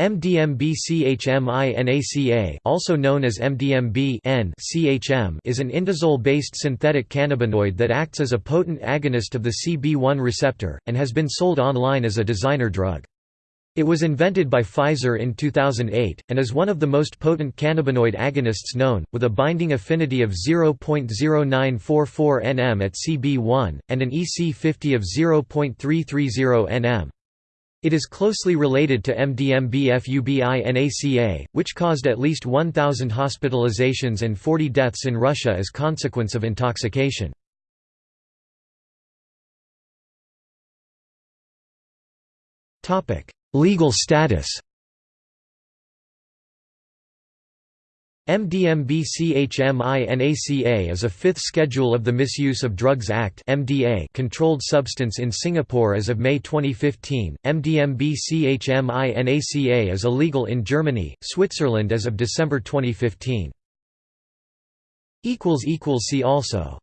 MDMB-CHMINACA also known as MDMB CHM is an indazole-based synthetic cannabinoid that acts as a potent agonist of the CB1 receptor, and has been sold online as a designer drug. It was invented by Pfizer in 2008, and is one of the most potent cannabinoid agonists known, with a binding affinity of 0.0944 nm at CB1, and an EC50 of 0.330 nm. It is closely related to MDMB-FUBINACA, which caused at least 1,000 hospitalizations and 40 deaths in Russia as consequence of intoxication. Legal status MDMB-CHMINACA is a fifth schedule of the Misuse of Drugs Act (MDA) controlled substance in Singapore as of May 2015. MDMB-CHMINACA is illegal in Germany, Switzerland as of December 2015. equals equals see also